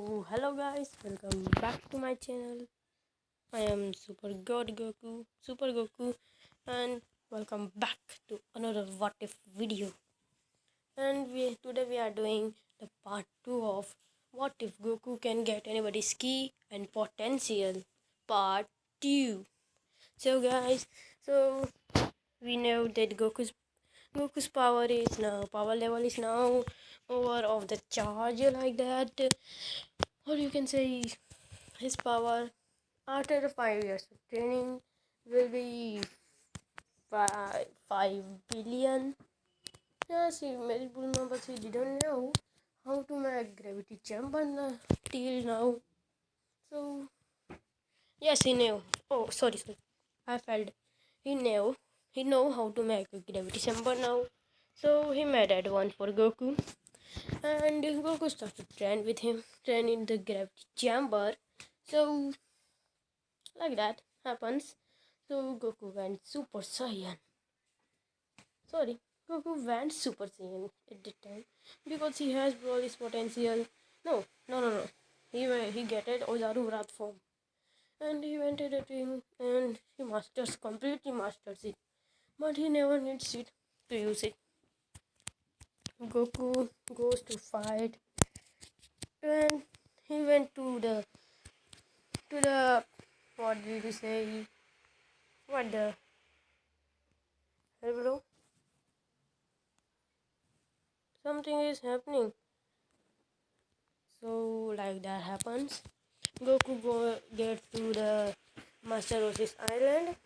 Hello guys, welcome back to my channel. I am Super God Goku, Super Goku, and welcome back to another What If video. And we today we are doing the part two of What if Goku can get anybody's key and potential, part two. So guys, so we know that Goku's Goku's power is now power level is now over of the charge like that. Or you can say his power after five years of training will be five, five billion. Yeah see Mary Bulma but she didn't know how to make gravity jump chamber till now. So yes he knew. Oh sorry sorry. I failed. He knew he know how to make a gravity chamber now so he made that one for Goku and Goku started to train with him, train in the gravity chamber. So, like that happens. So Goku went Super Saiyan. Sorry, Goku went Super Saiyan at the time because he has all his potential. No, no, no, no. He he get it Ozaru Wrath form, and he went to the team and he masters completely masters it, but he never needs it to use it. Goku goes to fight. And he went to the to the what did you say? What the hello something is happening. So like that happens. Goku go get to the Master Roshi's island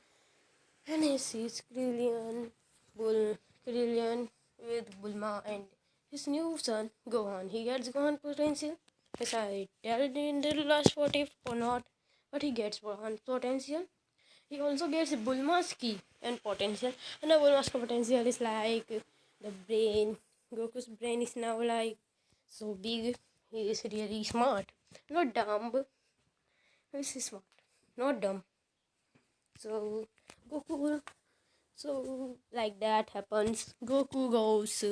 and he sees Krillin Bull Krillin with Bulma and his new son Gohan. He gets Gohan potential. Yes, I tell in the last what if or not, but he gets Gohan potential. He also gets Bulma's key and potential, and the Bulma's potential is like the brain. Goku's brain is now like so big. He is really smart, not dumb. He's smart, not dumb. So Goku so, like that happens. Goku goes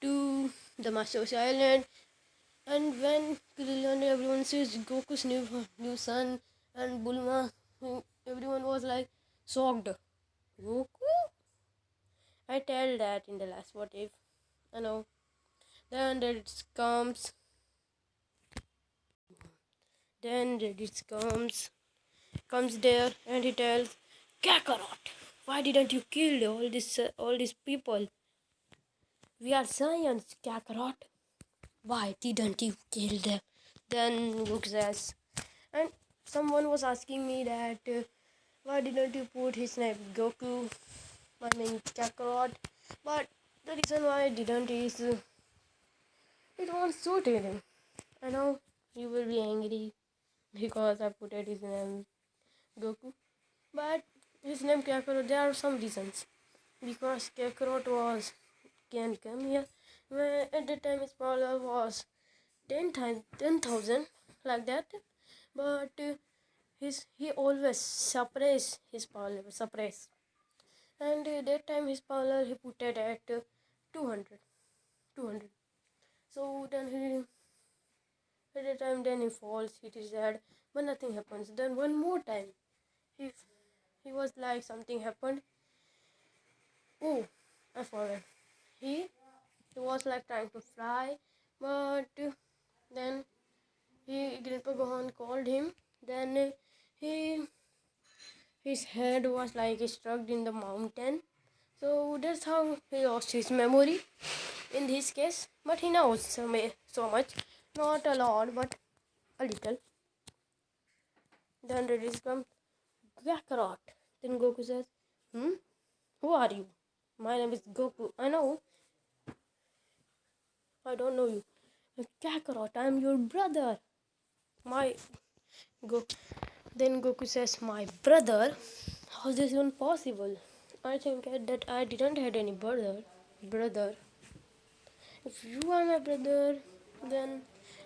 to the Master's Island, and when Krillin everyone sees Goku's new new son and Bulma, everyone was like shocked. Goku? I tell that in the last what if. I know. Then Raditz comes. Then Raditz comes, comes there, and he tells Kakarot why didn't you kill all this uh, all these people? We are Saiyans, Kakarot. Why didn't you kill them? Then Luke says, and someone was asking me that uh, why didn't you put his name Goku? I mean Kakarot. But the reason why I didn't is uh, it won't suit him. I know you will be angry because I put his name Goku. But his name Kakarot, there are some reasons. Because Kakarot was can come here. Where at the time his power was 10 times 10,000 like that. But uh, his he always suppress his power level suppress. And uh, that time his power level he put it at uh, 200 200 so then he at the time then he falls hit his head but nothing happens. Then one more time he he was like something happened. Oh i forgot he he was like trying to fly but then he grandpa gohan called him. Then he his head was like struck in the mountain. So that's how he lost his memory in this case. But he knows so, so much. Not a lot but a little. Then Raditz Kakarot. Then Goku says, Hmm? Who are you? My name is Goku. I know. I don't know you. Kakarot, I am your brother. My Go then Goku says, My brother? How is this even possible? I think that I didn't have any brother. Brother. If you are my brother, then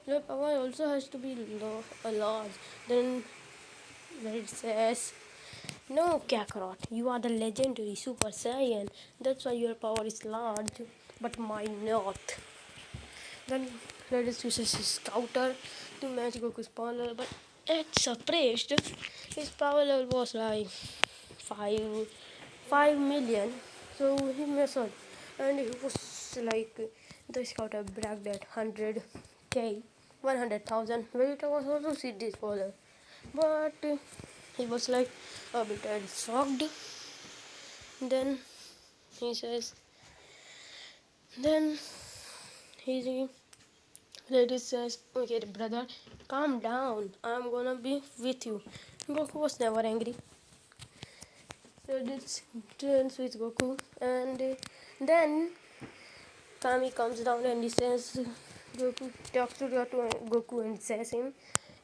your power also has to be a large. Then it says no, Kakarot, you are the legendary Super Saiyan. That's why your power is large, but mine not. Then Raditz uses his scouter to match Goku's power level, but at suppressed, his power level was like five five million. So he messed up, and he was like the scouter bragged that hundred k, one hundred thousand. Vegeta was also see this but he was like a bit shocked. Then he says, then he Lady says, Okay, brother, calm down. I'm gonna be with you. Goku was never angry. Raditz turns with Goku, and then Kami comes down and he says, Goku talks to Goku and says him,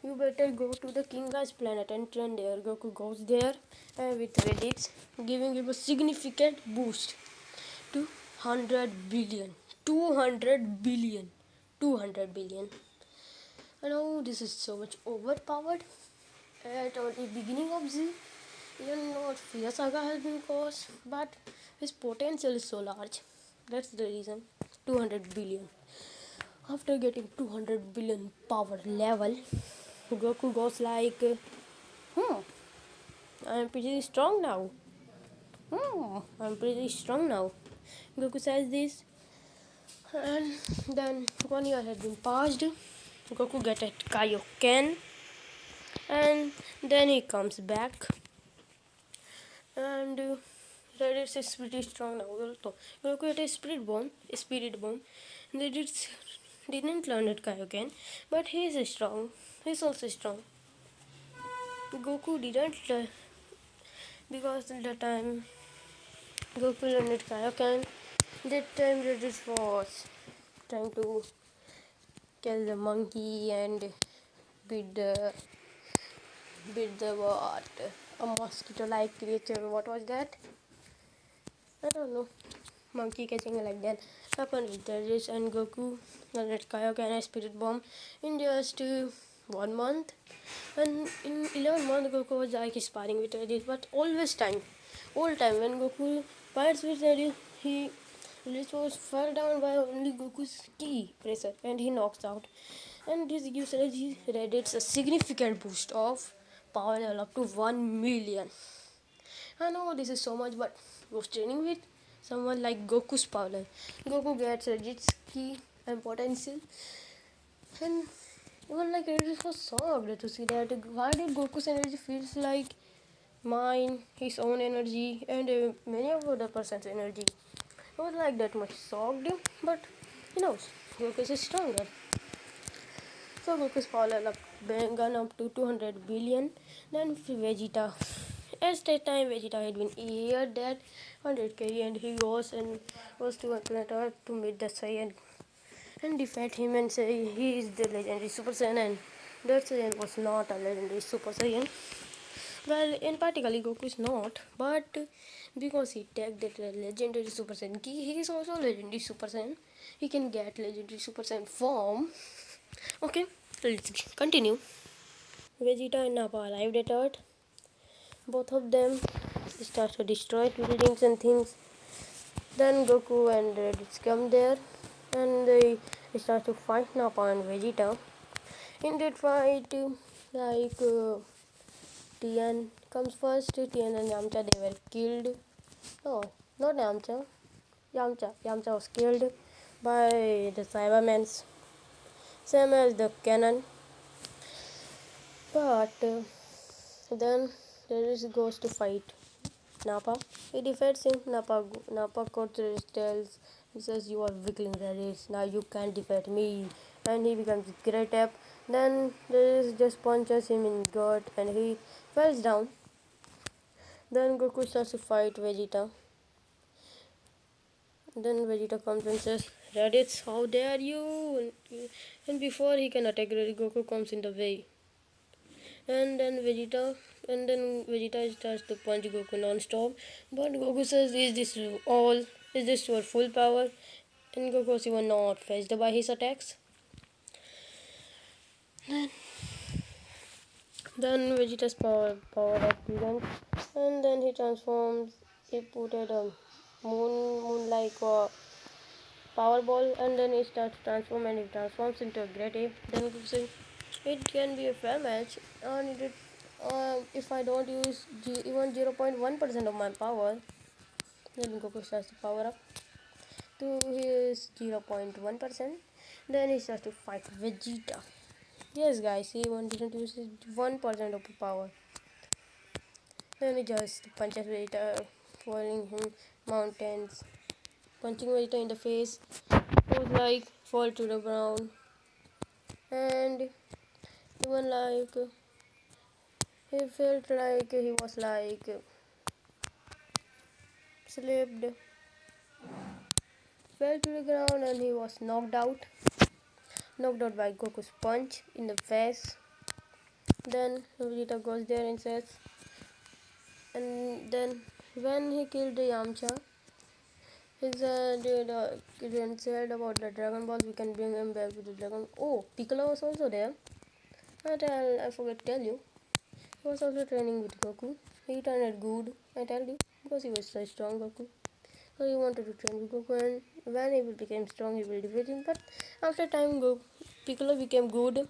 You better go to the King Kai's planet and train there. Goku goes there uh, with Raditz, giving him a significant boost to 100 billion. 200 billion. 200 billion. I know this is so much overpowered. At the beginning of Z, you know Fear Saga has been caused, but his potential is so large. That's the reason. 200 billion. After getting 200 billion power level, Goku goes like, hmm, I'm pretty strong now. Hmm, I'm pretty strong now. Goku says this, and then one year had been passed. Goku get at Kaioken, and then he comes back, and uh, Raditz is pretty strong now. Also, Goku get a spirit bomb, a spirit bomb. Raditz didn't learn at Kaioken, but he is strong. He's also strong. Goku didn't learn because the time Goku learned Kaioken, that time Raditz was trying to kill the monkey and beat the beat the what? A mosquito like creature. What was that? I don't know. Monkey catching like that. Happened with Raditz and Goku and let Kaioken a spirit bomb. In just uh, one month and in 11 months Goku was like sparring with Raditz but always time all time when Goku fights with Raditz he Lich was fell down by only Goku's key pressure and he knocks out. And this gives Raditz a significant boost of power level up to 1 million. I know this is so much, but was training with someone like Goku's power level. Goku gets Raditz's key and potential. And even like was so shocked to see that why did Goku's energy feels like mine, his own energy, and uh, many of other person's energy. I was like that much shocked, but you know, Goku is stronger. So Goku's power up gone up to 200 billion. Then Vegeta. At that time, Vegeta had been here that 100k, and he goes and goes to planet Earth to meet the Saiyan and defeat him and say he is the legendary Super Saiyan, and that Saiyan was not a legendary Super Saiyan. Well, in particular, Goku is not, but because he tagged that legendary Super Saiyan key, he is also legendary Super Saiyan. He can get legendary Super Saiyan form. Okay, let's continue. Vegeta and Nappa arrived at Earth. Both of them start to destroy buildings and things. Then Goku and Raditz come there and they start to fight Nappa and Vegeta. In that fight, like uh, Tien comes first. Tien and Yamcha they were killed. No, not Yamcha. Yamcha. Yamcha was killed by the Saibamen. Same as the canon. But uh, then Raditz goes to fight Nappa. He defeats him. Nappa, Nappa tells, he says, You are weakling Raditz. Now you can't defeat me. And he becomes great up. Then Raditz just punches him in gut and he falls down. Then Goku starts to fight Vegeta. Then Vegeta comes and says, Raditz, how dare you? And before he can attack, Goku comes in the way. And then Vegeta, and then Vegeta starts to punch Goku non-stop. But Goku says, is this all? Is this your full power? And was even not fazed by his attacks. Then then Vegeta's power power up and then he transforms. He put a moon moon like power ball, and then he starts to transform, and he transforms into a great ape. Then Goku says, it can be a fair match and it, uh, if I don't use even 0.1% of my power then Goku starts to power up to his 0.1% then he starts to fight Vegeta. Yes guys he even didn't use his 1% of power. Then he just punches Vegeta falling him mountains punching Vegeta in the face was like fall to the ground. And even like he felt like he was like slipped fell to the ground and he was knocked out. Knocked out by Goku's punch in the face. Then Vegeta goes there and says and then when he killed Yamcha he said uh, then said about the Dragon Balls, we can bring him back with the Dragon oh Piccolo was also there. I tell I forgot to tell you. He was also training with Goku. He turned out good I tell you because he was so strong Goku so he wanted to train Goku and when he became strong he will defeat him. But after time Go Piccolo became good.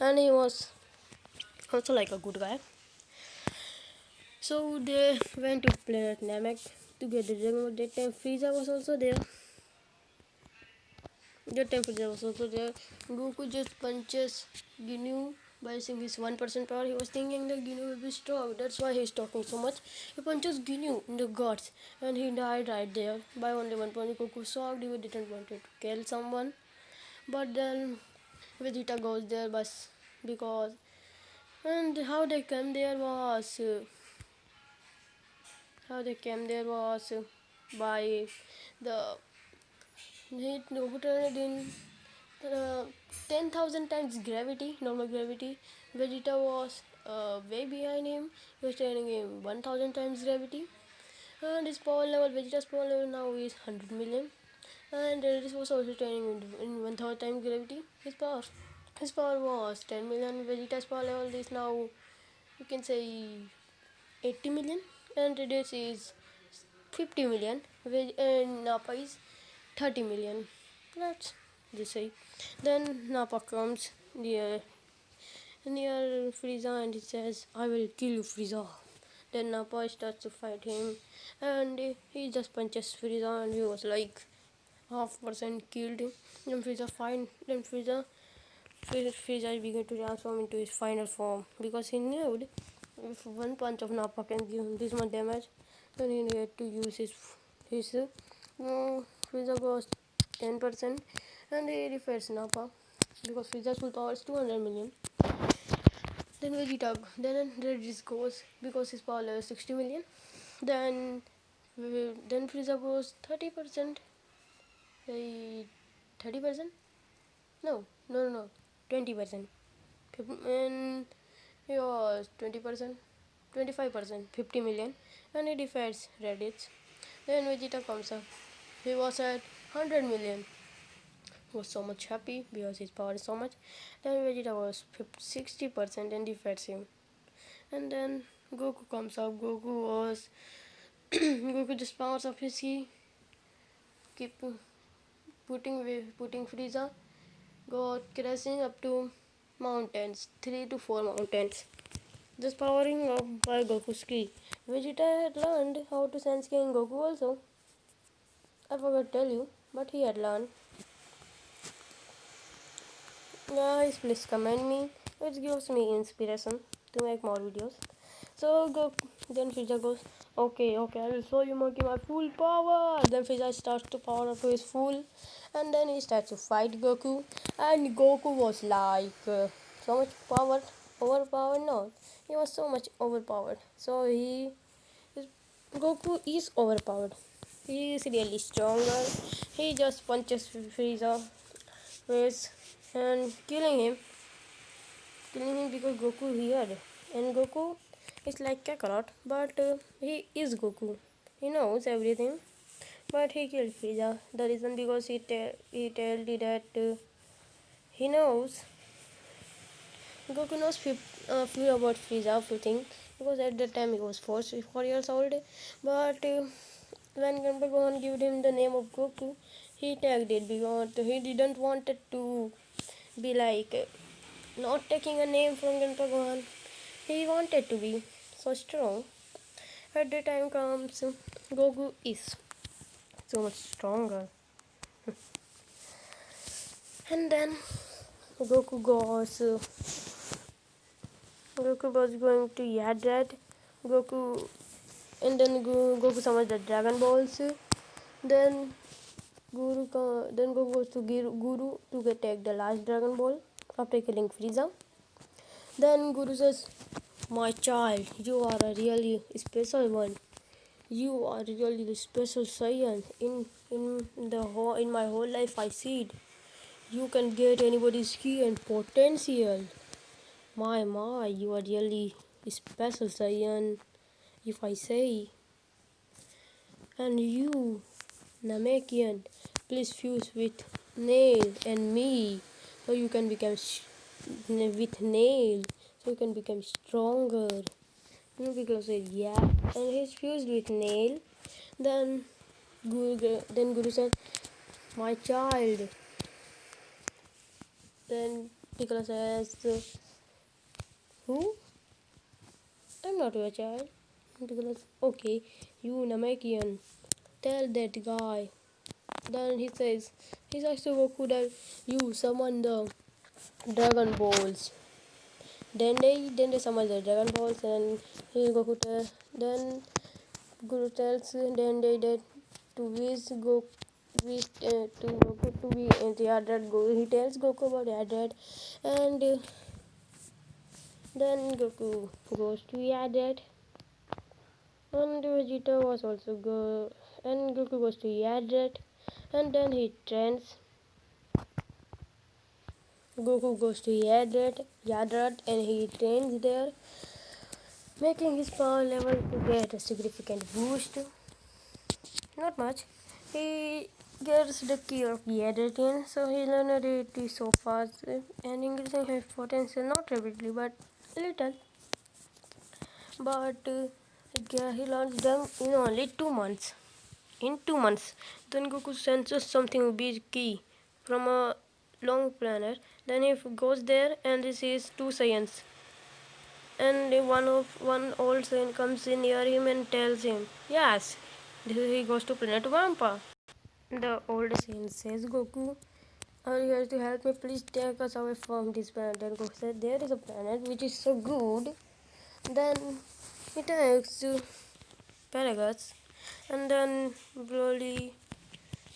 And he was also like a good guy. So they went to planet Namek to get the Dragon. That time Frieza was also there. That time Frieza was also there. Goku just punches Ginyu by using his 1% power. He was thinking that Ginyu will be strong. That's why he's talking so much. He punches Ginyu in the guts and he died right there by only one punch. Goku shocked. He didn't want to kill someone. But then Vegeta goes there but because and how they came there was uh, how they came there was uh, by the he turned in uh, 10,000 times gravity, normal gravity. Vegeta was uh, way behind him. He was training in 1,000 times gravity. And his power level, Vegeta's power level now is 100 million. And this was also training in, in 1,000 times gravity. His power, his power was 10 million. Vegeta's power level is now, you can say, 80 million. And this is 50 million. And Nappa is 30 million. Let's just say. Then Nappa comes near near Frieza and he says, I will kill you, Frieza. Then Nappa starts to fight him and he just punches Frieza and he was like half percent killed him. Then Frieza fine then Frieza Frieza began to transform into his final form because he knew if one punch of Nappa can give him this much damage then he had to use his his uh, Frieza goes 10% and he refers Nappa because Frieza's full power is 200 million. Then Vegeta, then Raditz goes because his power level is 60 million. Then then Frieza goes 30%. 30%? No, no, no, no, 20%. And he was 20%, 25%, 50 million, and he defeats Raditz. Then Vegeta comes up. He was at 100 million was so much happy because his power is so much. Then vegeta was 60 percent and defeats him. And then goku comes up goku was goku just powers up his key keep putting putting frieza got crashing up to mountains three to four mountains. Just powering up by goku's key vegeta had learned how to sense in goku also. I forgot to tell you, but he had learned. Guys, please comment me. It gives me inspiration to make more videos. So go. Then Frieza goes, okay, okay, I will show you Monkey my full power. Then Frieza starts to power up to his full, and then he starts to fight Goku. And Goku was like uh, so much power, overpowered. No, he was so much overpowered. So he, Goku is overpowered. He is really stronger. He just punches Frieza face and killing him. Killing him because Goku here. And Goku is like Kakarot, but uh, he is Goku. He knows everything. But he killed Frieza. The reason because he, te he told that uh, he knows. Goku knows few, uh, few about Frieza, few things. Because at that time he was four, four years old. But uh, when Grandpa Gohan gave him the name of Goku, he tagged it because he didn't want it to be like not taking a name from Gantagawan. He wanted to be so strong. At the time comes, Goku is so much stronger. and then Goku goes. Goku was going to Yadrat. Goku, and then Goku summons the Dragon Balls. Then Guru, then Goku goes to Guru to get take the last Dragon Ball after killing Frieza. Then Guru says, My child, you are a really special one. You are really the special Saiyan. In in the whole in my whole life I see it. You can get anybody's key and potential. My my, you are really special Saiyan, if I say. And you, Namekian, please fuse with Nail and me so you can become with Nail so you can become stronger. Piccolo said, yeah. And he's fused with Nail. Then Guru, then Guru said, my child. Then Piccolo says, who? I'm not your child. Piccolo says, okay, you Namekian. Tell that guy. Then he says, he says to Goku that you summon the Dragon Balls. Then they then they summon the Dragon Balls and he Goku tell, then Guru tells then they did to wish Goku wish uh, to Goku to be in the Yadrat. He tells Goku about Yadrat and uh, then Goku goes to Yadrat and Vegeta was also go and Goku goes to Yadrat and then he trains Goku goes to Yadrat, Yadrat and he trains there making his power level to get a significant boost. Not much. He gets the key of Yadrat so he learned it so fast. And increasing his potential not rapidly but little. But uh, he learns them in only two months in two months. Then Goku senses something big key from a long planet. Then he goes there and he sees two Saiyans. And one of one old Saiyan comes in near him and tells him, Yes, he goes to planet Vampa. The old Saiyan says, Goku, are you here to help me? Please take us away from this planet. Then Goku said, There is a planet which is so good. Then he takes Paragus and then Broly,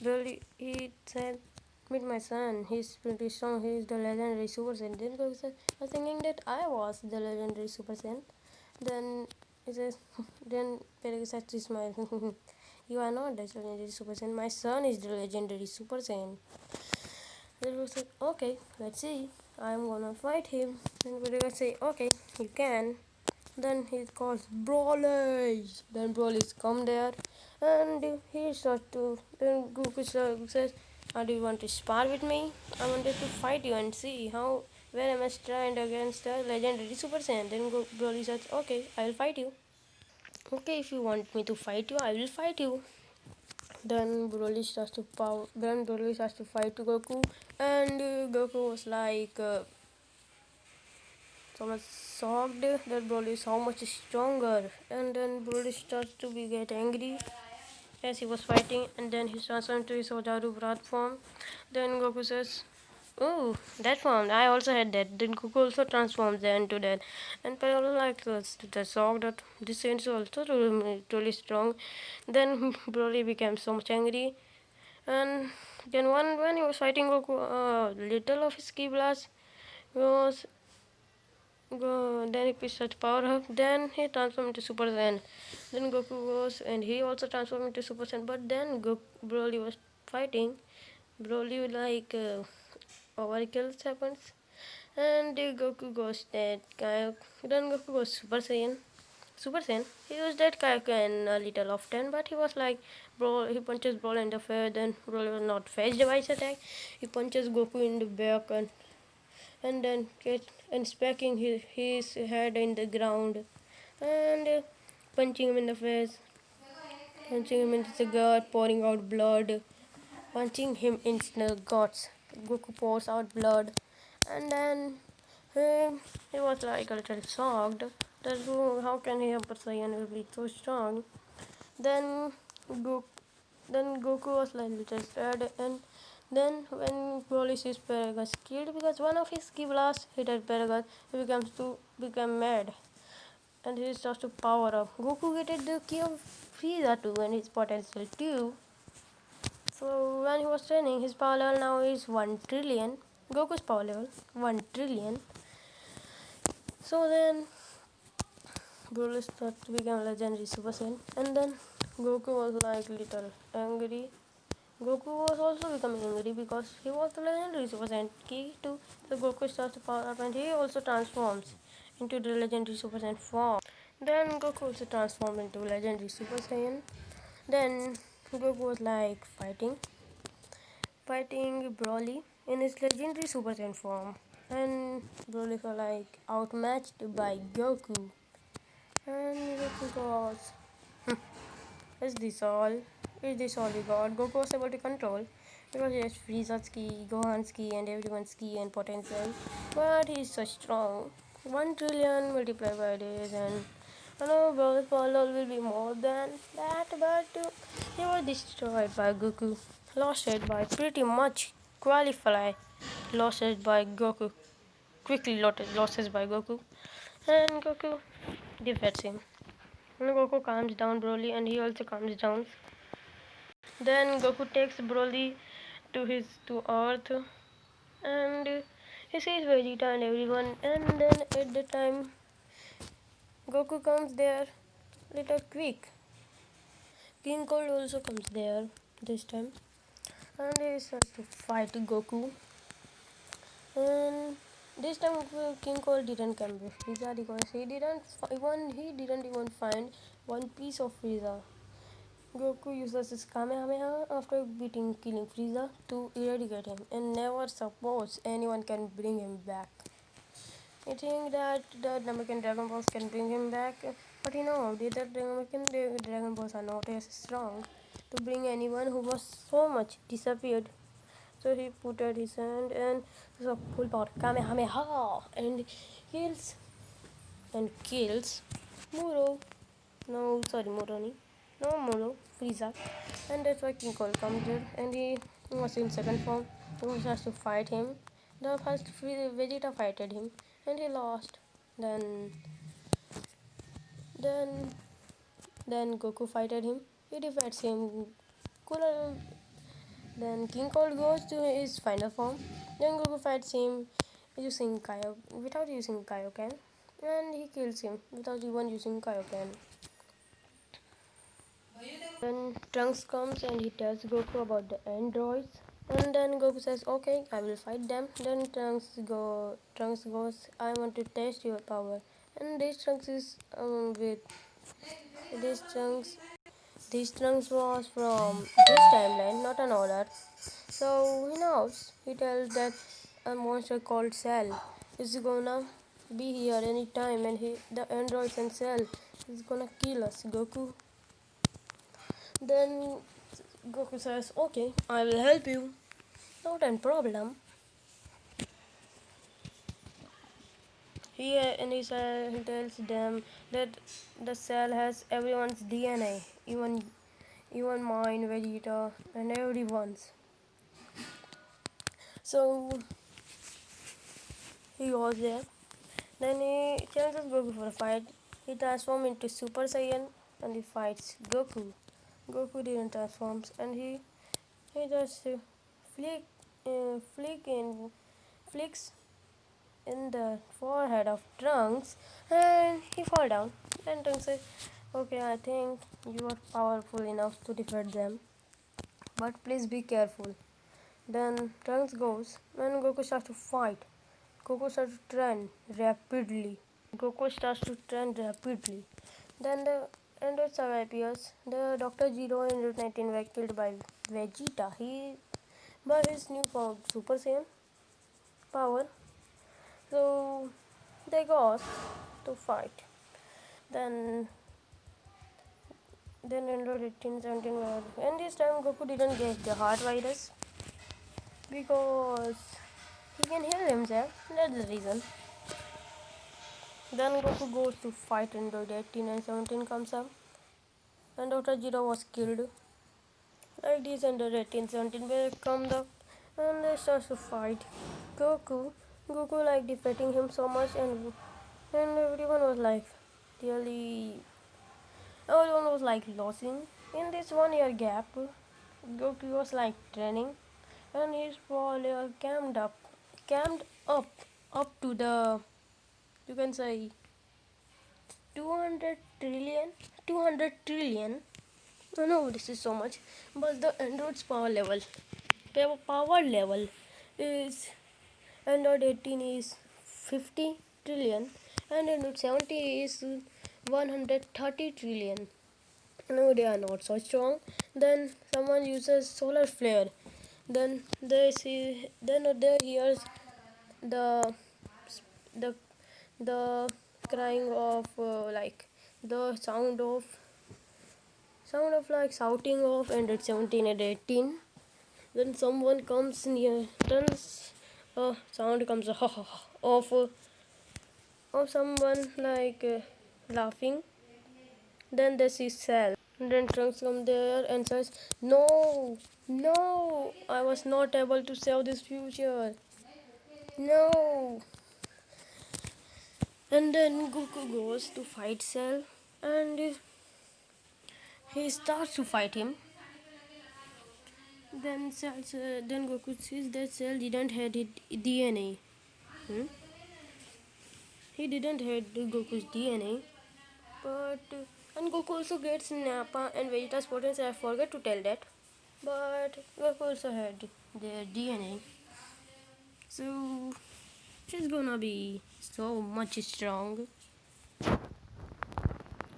Broly, he said, meet my son. He's pretty strong. He's the legendary Super Saiyan. Then Goku was thinking that I was the legendary Super Saiyan. Then he says, then Paragus said to smile. you are not the legendary Super Saiyan. My son is the legendary Super Saiyan. Then Goku said, okay, let's see. I'm gonna fight him. Then Paragus said okay, you can. Then he calls Broly. Then Broly's come there and he starts to. Then Goku says, "How do you want to spar with me? I wanted to fight you and see how where am I stand against the legendary Super Saiyan." Then Broly says, "Okay, I will fight you." Okay, if you want me to fight you, I will fight you. Then Broly starts to power. Then Broly starts to fight Goku, and uh, Goku was like. Uh, so much shocked that Broly is how much stronger. And then Broly starts to be get angry. As he was fighting and then he transforms to his Ojaru Brat form. Then Goku says oh that form I also had that. Then Goku also transforms into that. And Piccolo like the shock that this is also really strong. Then Broly became so much angry. And then one when he was fighting Goku uh, little of his ki blast was Go, then he picks such power up. Then he transforms into Super Saiyan. Then Goku goes and he also transforms into Super Saiyan. But then Goku, Broly was fighting. Broly like uh, overkills happens, and Goku goes that guy. Then Goku goes Super Saiyan. Super Saiyan. He used that Kaioken a little often, but he was like, bro, he punches Broly in the face. Then Broly was not by his attack. He punches Goku in the back and and then get and smacking his, his head in the ground and punching him in the face. Punching him into the gut pouring out blood. Punching him in the guts. Goku pours out blood. And then He, he was like a little shocked that how can he Super Saiyan will be so strong. Then Goku, then Goku was like little sad and then when Broly sees Paragus killed because one of his key blasts hit at Paragus, he becomes to become mad and he starts to power up. Goku getted the key of Frieza too and his potential too. So when he was training, his power level now is 1 trillion. Goku's power level 1 trillion. So then Broly started to become legendary Super Saiyan and then Goku was like little angry. Goku was also becoming angry because he was the legendary Super Saiyan key to the Goku starts to power up and he also transforms into the legendary Super Saiyan form. Then Goku also transformed into legendary Super Saiyan. Then Goku was like fighting, fighting Broly in his legendary Super Saiyan form, and Broly was like outmatched by Goku. And Goku was, "Hmm, is this all? Is this all we got? Goku was able to control because he has Frieza's key, Gohan's key, and everyone's key and potential. But he's so strong. One trillion multiplied by this, and I know Broly's power will be more than that, but uh, he was destroyed by Goku. Lost it by pretty much qualify. Lost it by Goku. Quickly lost losses by Goku. And Goku defeats him. And Goku calms down Broly and he also calms down. Then Goku takes Broly to his to Earth and he sees Vegeta and everyone and then at the time Goku comes there little quick. King Cold also comes there this time and he starts to fight Goku. And this time King Cold didn't come with Frieza because he didn't even he didn't even find one piece of Frieza. Goku uses his Kamehameha after beating killing Frieza to eradicate him and never suppose anyone can bring him back. I think that the Namekian Dragon Balls can bring him back, but you know, the Namekian Dragon Balls are not as strong to bring anyone who was so much disappeared. So he put out his hand and so full power Kamehameha and kills and kills Muro. No, sorry, Moroni. No, Molo, Frieza. And that's why King Cold comes here and he was in second form. He has to fight him. The first Vegeta fighted him and he lost. Then then then Goku fighted him. He defeats him. Cooler. Uh, then King Cold goes to his final form. Then Goku fights him using Kaio without using Kaioken. And he kills him without even using Kaioken. Then Trunks comes and he tells Goku about the androids. And then Goku says, "Okay, I will fight them." Then Trunks go. Trunks goes, "I want to test your power." And this Trunks is um, with this Trunks. This Trunks was from this timeline, not an order. So he knows. He tells that a monster called Cell is gonna be here anytime, and he, the androids and Cell is gonna kill us, Goku. Then Goku says, Okay, I will help you. Not a problem. He and he, he tells them that the cell has everyone's DNA, even even mine, Vegeta, and everyone's. So he goes there. Then he challenges Goku for a fight. He transforms into Super Saiyan and he fights Goku. Goku didn't transform and he he just flick uh, flick in flicks in the forehead of Trunks and he fall down. Then Trunks says, Okay, I think you are powerful enough to defeat them. But please be careful. Then Trunks goes and Goku starts to fight. Goku starts to train rapidly. Goku starts to train rapidly. Then the Android Saga appears. The Dr. Gero and Route 19 were killed by Vegeta. He by his new form Super Saiyan power. So they go to fight. Then then Android 18, 17 were and this time Goku didn't get the heart virus because he can heal himself. That's the reason. Then Goku goes to fight Android 18 and 17 comes up. And Dr. Gero was killed. Like this Android 18 17 will come up and they start to fight. Goku Goku like defeating him so much and and everyone was like really everyone was like losing. In this one year gap Goku was like training and his follower camped up camped up up to the you can say 200 trillion 200 trillion. No know this is so much. But the android's power level power power level is android 18 is 50 trillion and android 70 is 130 trillion. No they are not so strong. Then someone uses solar flare. Then they see then they hears the the the crying of uh, like the sound of sound of like shouting of and at 17 and 18 then someone comes near turns uh, sound comes uh, of uh, of someone like uh, laughing. Then they see cell. Then trunks come there and says no no i was not able to save this future. No and then goku goes to fight cell and he starts to fight him. Then cells, uh, then goku sees that cell didn't have it dna hmm? he didn't have goku's dna but and goku also gets nappa and vegeta's potency i forgot to tell that. But goku also had their dna so he's gonna be so much strong.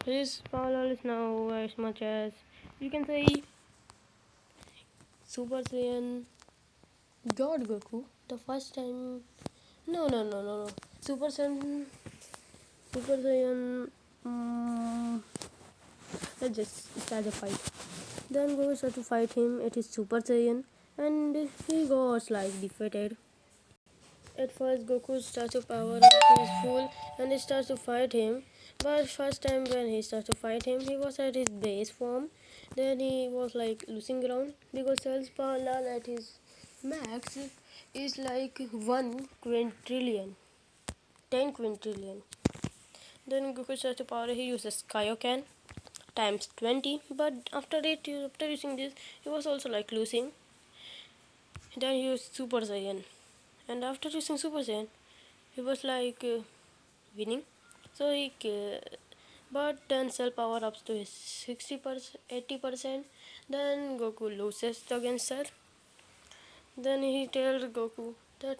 His power is now as much as you can say. Super Saiyan. God Goku. The first time. No no no no no. Super Saiyan. Super Saiyan um, let's just start the fight. Then Goku starts to fight him. It is Super Saiyan. And he goes like defeated at first Goku starts to power up his full and he starts to fight him. But first time when he starts to fight him he was at his base form. Then he was like losing ground because Cell's power at his max is like 1 quintillion 10 quintillion then Goku starts to power he uses Kaioken times 20 but after it after using this he was also like losing. Then he used Super Saiyan and after using Super Saiyan he was like uh, winning. So he uh, but then cell power ups to 60 percent 80 percent. Then goku loses against cell then he tells goku that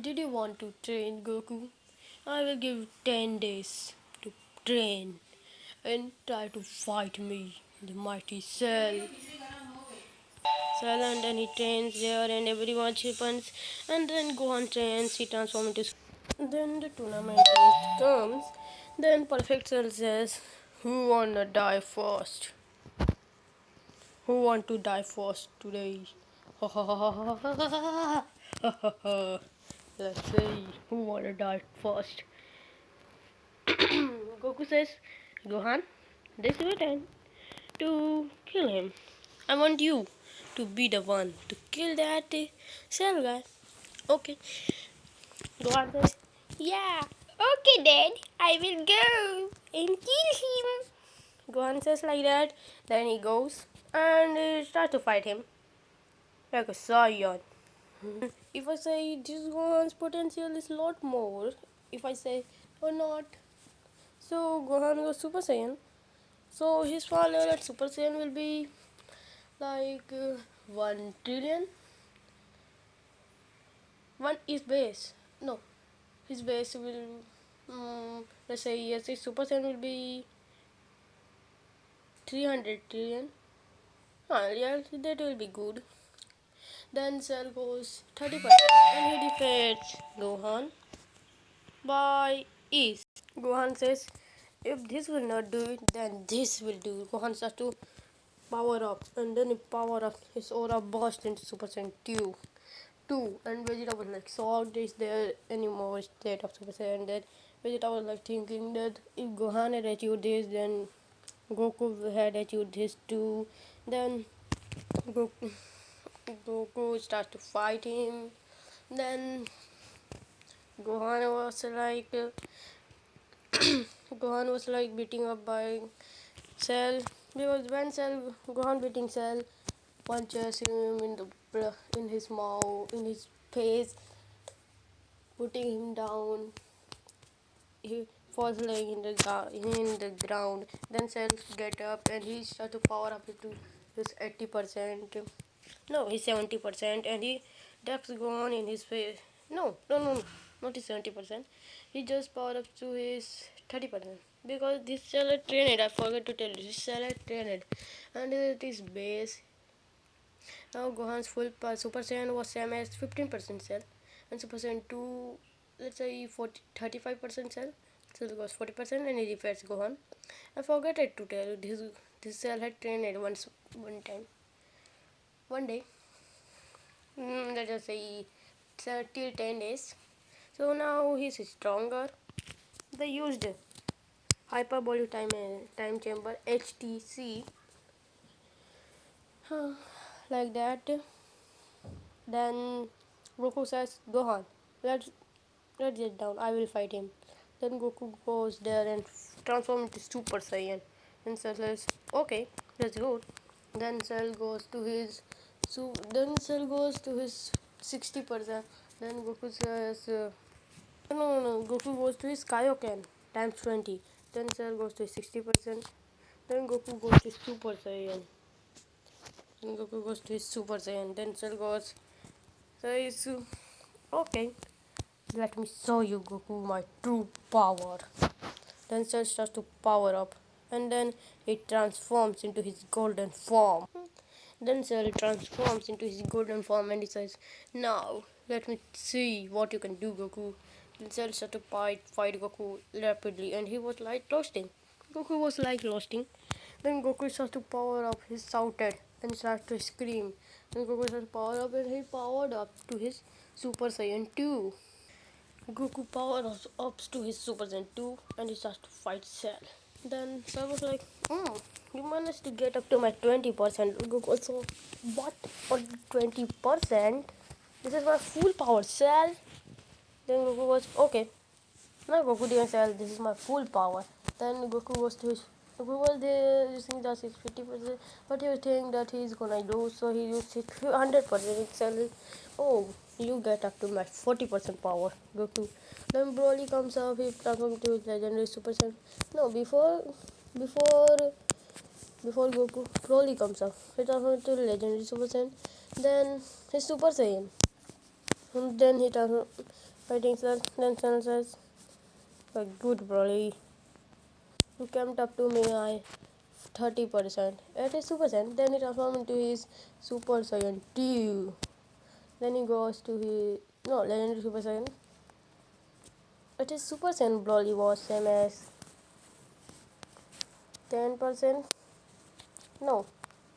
did you want to train goku? I will give 10 days to train and try to fight me the mighty cell cell and he trains there and everyone happens and then gohan trains he transforms into then the tournament comes then Perfect Cell says, Who wanna die first? Who want to die first today? Let's see who wanna die first. Goku says, Gohan, this is your time to kill him. I want you to be the one to kill that cell guy. Okay. Gohan says, Yeah. Okay then, I will go and kill him. Gohan says like that. Then he goes and uh, starts to fight him. Like a Saiyan. if I say this Gohan's potential is a lot more, if I say or not, so Gohan goes Super Saiyan. So his power level at Super Saiyan will be like uh, 1 trillion. 1 is base. No, his base will um, let's say yes his super saiyan will be 300 trillion. Ah, yeah that will be good. Then cell goes 30 percent. And he defeats gohan by ease gohan says if this will not do it then this will do. Gohan starts to power up. And then he power up his aura burst into super saiyan 2 2 and Vegeta was like shocked is there anymore state of Super Saiyan? That Vegeta was like thinking that if Gohan had achieved this then Goku had achieved this too. Then Goku, Goku starts to fight him. Then Gohan was like Gohan was like beating up by Cell because when Cell Gohan beating Cell punches him in the in his mouth in his face putting him down. He falls laying in the in the ground. Then Cell get up and he start to power up to his 80 percent. No he's 70 percent and he Dex Gohan in his face. No no no, no not his 70 percent. He just power up to his 30 percent because this cell is trained I forgot to tell you this cell is trained. And it is base. Now Gohan's full power Super Saiyan was same as 15 percent cell and Super Saiyan 2 let's say 40 35 percent cell. So it was 40 percent and he defeats Gohan. I forgot to tell you this this cell had trained once one time. One day. Mm, let us say till 10 days. So now he's stronger. They used hyperbolic time time chamber HTC like that. Then Goku says Gohan let's let's get down. I will fight him. Then Goku goes there and transforms into Super Saiyan. And Cell says okay let's go then Cell goes to his so then Cell goes to his 60% then Goku says uh, no, no, no, Goku goes to his Kaioken times 20. Then Cell goes to 60%. Then Goku goes to Super Saiyan. Then Goku goes to his Super Saiyan. Then Cell goes. So okay. Let me show you Goku my true power. Then Cell starts to power up. And then he transforms into his golden form. Then Cell transforms into his golden form and he says, Now, let me see what you can do, Goku. Cell started to fight, fight Goku rapidly and he was like roasting. Goku was like roasting. Then Goku started to power up, he shouted and started to scream. Then Goku started to power up and he powered up to his Super Saiyan 2. Goku powered up to his Super Saiyan 2 and he starts to fight Cell. Then Cell was like, hmm, you managed to get up to my 20%. Goku so, what? For 20%? This is my full power Cell. Then Goku was okay. Now Goku didn't say this is my full power. Then Goku goes to his Goku was there using the 650%, but he was thinking that he's gonna lose, so he used 100% itself. Oh, you get up to my 40% power, Goku. Then Broly comes up, he transforms to his legendary Super Saiyan. No, before, before, before Goku, Broly comes up, he transforms to legendary Super Saiyan. Then his Super Saiyan. And then he transforms fighting says, a good Broly. You came up to me, I 30%. At Super Saiyan, then he transforms into his Super Saiyan 2. Then he goes to his, no, Legendary Super Saiyan. At Super Saiyan Broly was same as 10%. No,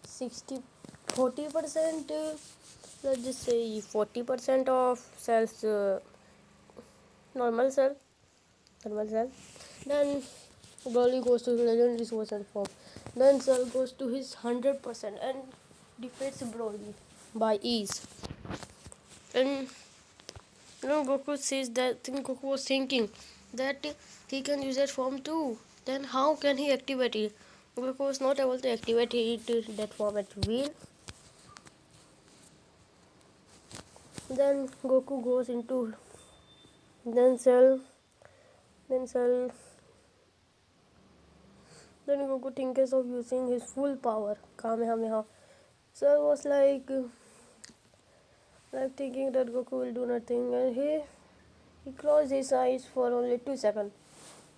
60, 40%. Uh, let's just say 40% of cells uh, normal cell normal cell then Broly goes to legendary cell form. Then Cell goes to his 100% and defeats Broly by ease. And you know Goku says that thing Goku was thinking that he can use that form too. Then how can he activate it? Goku was not able to activate it that form at will. Then Goku goes into then Cell then Goku thinks of using his full power. Kamehameha. Cell was like like thinking that Goku will do nothing. And he he closed his eyes for only two seconds.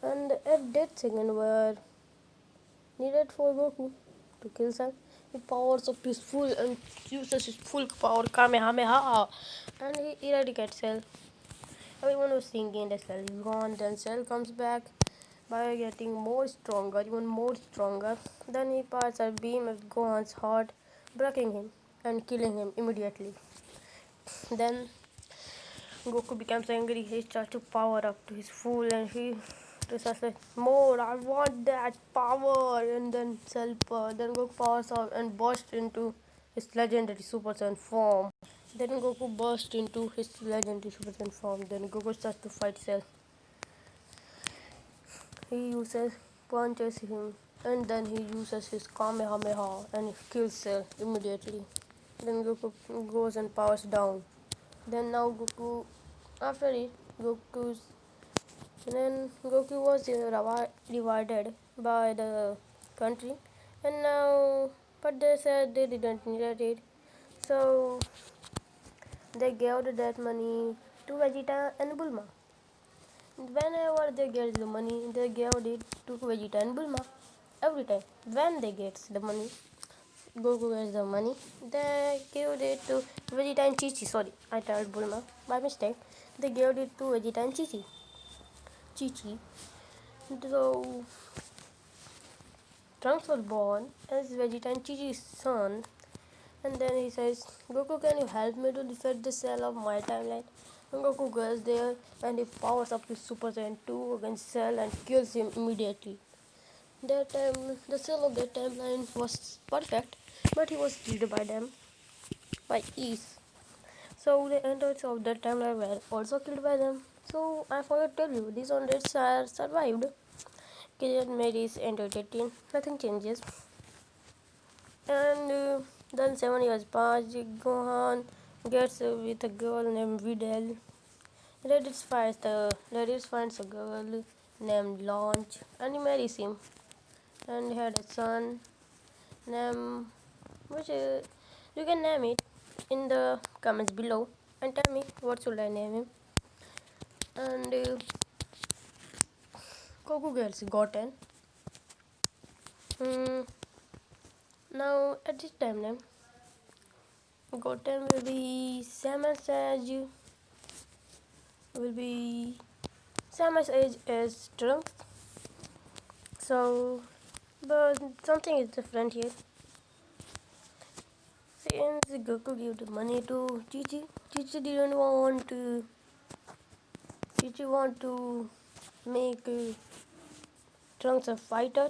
And at that second were needed for Goku to kill Cell. He powers up his full and uses his full power Kamehameha. And he eradicates Cell Everyone was thinking that gone. Then Cell comes back by getting more stronger, even more stronger. Then he fires a beam at Gohan's heart, breaking him and killing him immediately. Then Goku becomes angry. He starts to power up to his full, and he starts like, "More! I want that power!" And then Cell, then Goku powers up and bursts into his legendary Super Saiyan form. Then Goku bursts into his legendary Super form. Then Goku starts to fight Cell. He uses punches him, and then he uses his Kamehameha and kills Cell immediately. Then Goku goes and powers down. Then now Goku, after it, Goku's then Goku was divided by the country, and now but they said they didn't need it, so they gave that money to Vegeta and Bulma. Whenever they get the money, they gave it to Vegeta and Bulma. Every time, when they get the money, Goku gets the money. They gave it to Vegeta and Chi Chi. Sorry, I told Bulma by mistake. They gave it to Vegeta and Chi Chi. Chi Chi. So Trunks was born as Vegeta and Chi Chi's son. And then he says, Goku, can you help me to defeat the cell of my timeline? And Goku goes there and he powers up his Super Saiyan 2 against Cell and kills him immediately. That time, the cell of that timeline was perfect, but he was killed by them by ease. So the androids of that timeline were also killed by them. So I forgot to tell you, these androids are survived. Krillin marries android 18, nothing changes. And uh, then seven years pass, Gohan gets with a girl named Videl. Raditz finds the Raditz finds a girl named Launch. And he marries him. And he had a son named which uh, you can name it in the comments below. And tell me what should I name him. And uh, Goku gets Goten. Mm, now at this time name Goten will be same as will be same as age as Trunks so but something is different here. Since Goku gave the money to Chichi, Chichi didn't want to. Chichi want to make uh, Trunks a fighter,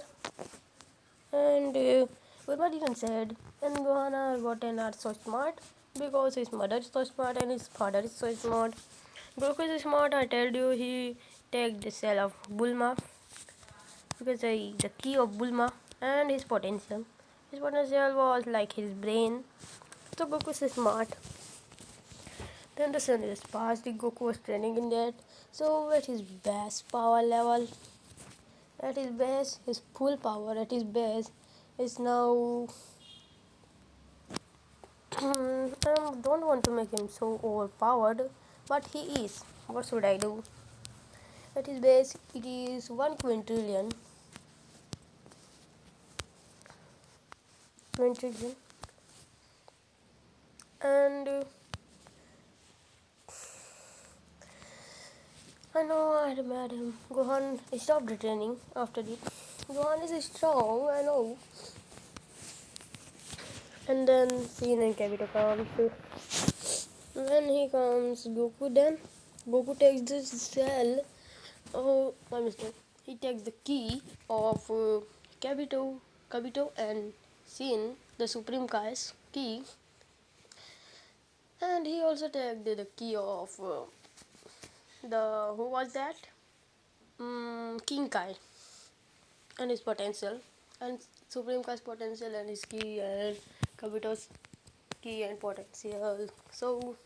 and uh, Bulma didn't said. Gohan Goten are so smart because his mother is so smart and his father is so smart. Goku is smart. I told you he take the cell of Bulma because I, the key of Bulma and his potential. His potential was like his brain. So Goku is smart. Then the sun is passed. The Goku was training in that. So at his best power level, at his best, his full power at his best is now. I don't want to make him so overpowered, but he is. What should I do? At his base, it is one quintillion and uh, I know I had him. Gohan stopped training after it. Gohan is strong, I know. And then Seen and Kagito comes. When he comes, Goku then Goku takes the cell. Oh, my mistake. He takes the key of uh, Kabito and seen the Supreme Kai's key and he also takes the key of uh, the who was that um, King Kai and his potential. And Supreme Kai's potential and his key and Kabito's key and potential. So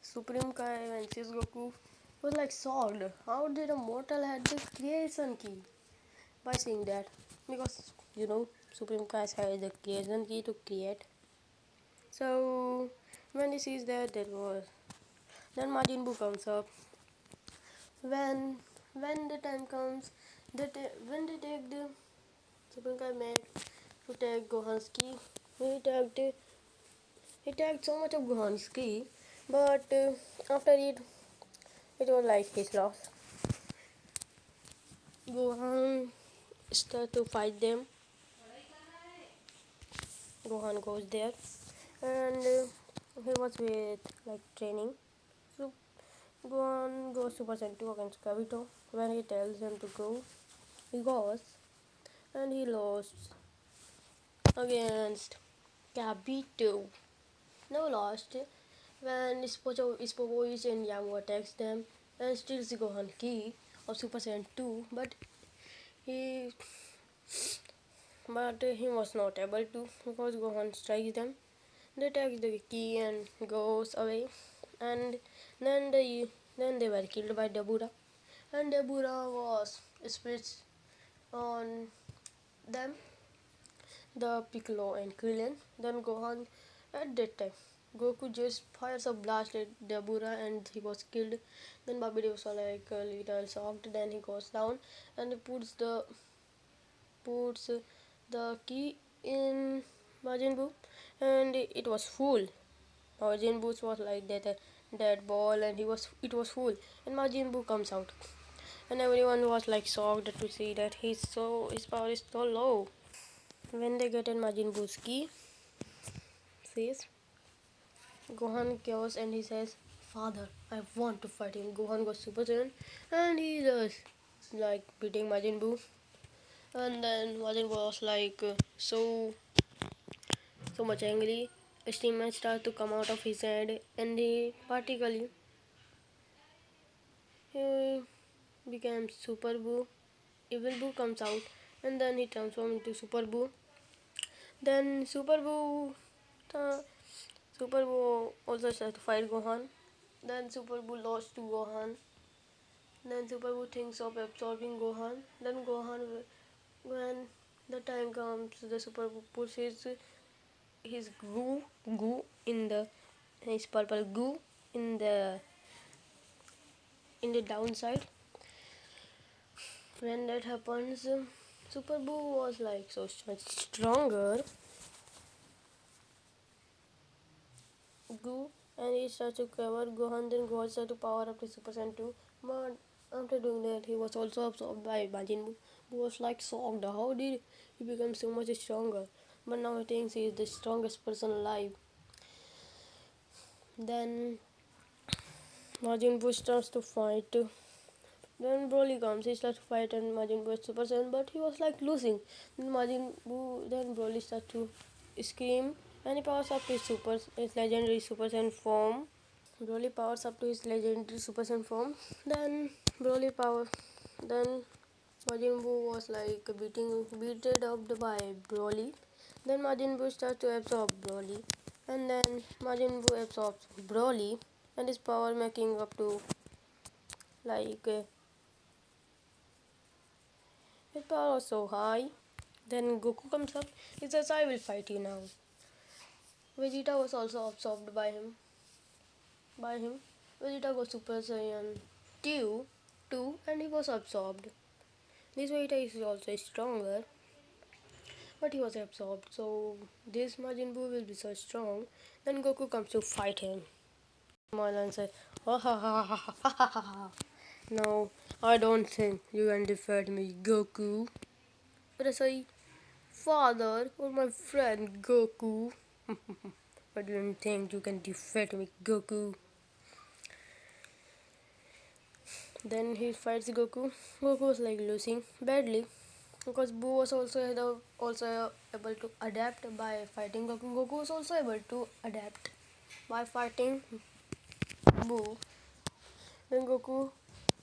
Supreme Kai and Goku was like solved how did a mortal have this creation key? By seeing that. Because you know Supreme Class has the creation key to create. So when he sees that, that was then Majin Buu comes up. When when the time comes, that when they the Supreme Kai made to key, he took he took so much of Gohan's key, but uh, after it, it was like his loss. Gohan start to fight them Gohan goes there and uh, he was with like training. So Gohan goes Super Saiyan 2 against Kavito. When he tells him to go, he goes and he lost against Kavito. No lost when Ispocho, Ispovoich and Yamo attacks them and steals the Gohan key of Super Saiyan 2 but he but he was not able to because Gohan strikes them. They take the key and goes away and then they then they were killed by Dabura and Dabura was split on them the Piccolo and Krillin then Gohan at that time Goku just fires a blast at Dabura and he was killed. Then Babidi was like a little shocked. Then he goes down and he puts the puts the key in Majin Buu and it was full. Majin Buu was like that dead ball and he was it was full and Majin Buu comes out and everyone was like shocked to see that he's so his power is so low. When they get in Majin Buu's key, says Gohan goes and he says, Father, I want to fight him. Gohan goes Super Saiyan and he does like beating Majin Buu. And then Majin Buu was like uh, so so much angry. Steam starts to come out of his head and he particularly he becomes Super Buu. Evil Buu comes out and then he transforms into Super Buu. Then Super Buu uh, Super Buu also starts to fight Gohan. Then Super Buu lost to Gohan. Then Super Buu thinks of absorbing Gohan. Then Gohan, when the time comes, the Super Buu puts his his goo goo in the his purple goo in the in the downside. When that happens, Super Buu was like so much stronger. Goo and he starts to cover Gohan then Gohan starts to power up to Super Saiyan 2 but after doing that he was also absorbed by Majin Buu who was like shocked. How did he become so much stronger? But now he thinks he is the strongest person alive. Then Majin Buu starts to fight then Broly comes, he starts to fight and Majin Buu is Super Saiyan, but he was like losing. Then Majin Buu, then Broly starts to scream and he powers up to his super his legendary Super Saiyan form. Broly powers up to his legendary Super Saiyan form. Then Broly power then Majin Buu was like beating beaten up by Broly. Then Majin Buu starts to absorb Broly. And then Majin Buu absorbs Broly and his power making up to like uh, Pippa so high, Then Goku comes up. He says, I will fight you now. Vegeta was also absorbed by him. By him. Vegeta was Super Saiyan 2, 2 and he was absorbed. This Vegeta is also stronger. But he was absorbed. So this Majin Buu will be so strong. Then Goku comes to fight him. Marlon says, ha ha ha ha ha ha ha. No, I don't think you can defeat me, Goku. But I say, Father or my friend Goku. I don't think you can defeat me, Goku. Then he fights Goku. Goku was like losing badly because Buu was also also able to adapt by fighting Goku. Goku was also able to adapt by fighting Buu. Then Goku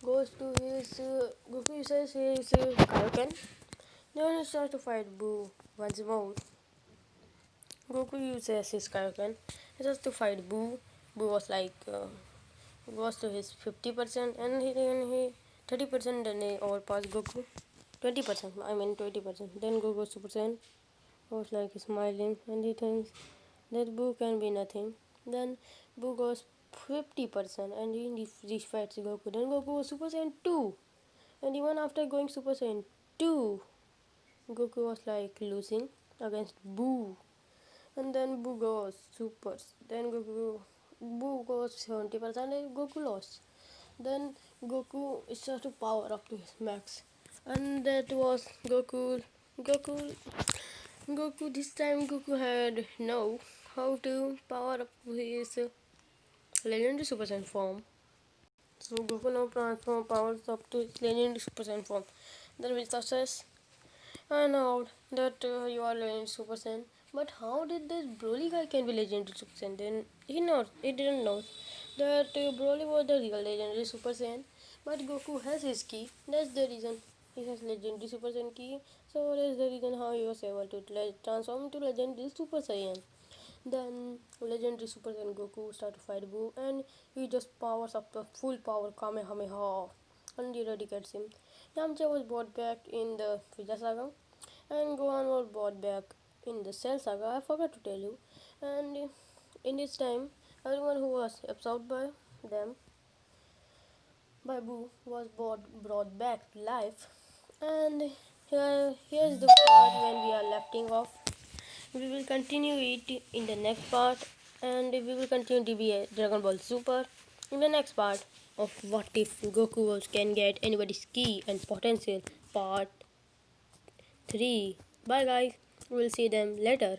goes to his uh, Goku uses his uh, Kaioken. Then he starts to fight Buu once more. Goku uses his Kaioken just to fight Buu. Buu was like uh, goes to his 50% and he then he 30% then he overpass Goku. 20% I mean 20% then Goku Super Saiyan was like smiling and he thinks that Buu can be nothing. Then Buu goes 50% and he defeats Goku. Then Goku was Super Saiyan 2 and even after going Super Saiyan 2 Goku was like losing against Buu. And then Buu goes super then Goku Buu goes 70% and Goku lost. Then Goku is starts to power up to his max. And that was Goku Goku Goku this time Goku had no how to power up his legendary Super Saiyan form. So Goku now transform powers up to legendary Super Saiyan form. Then with success I know that uh, you are legendary Super Saiyan. But how did this Broly guy can be legendary Super Saiyan? Then he knows he didn't know that uh, Broly was the real legendary Super Saiyan. But Goku has his key. That's the reason he has legendary Super Saiyan key. So that's the reason how he was able to transform to legendary Super Saiyan. Then legendary Super Saiyan Goku start to fight Buu and he just powers up the full power Kamehameha and he eradicates him. Yamcha was brought back in the Frieza saga and Gohan was brought back in the Cell saga. I forgot to tell you. And in this time, everyone who was absorbed by them by Buu was brought, brought back to life. And here, here's the part when we are letting off we will continue it in the next part and we will continue DBA Dragon Ball Super in the next part of what if Goku can get anybody's key and potential part 3 bye guys. We'll see them later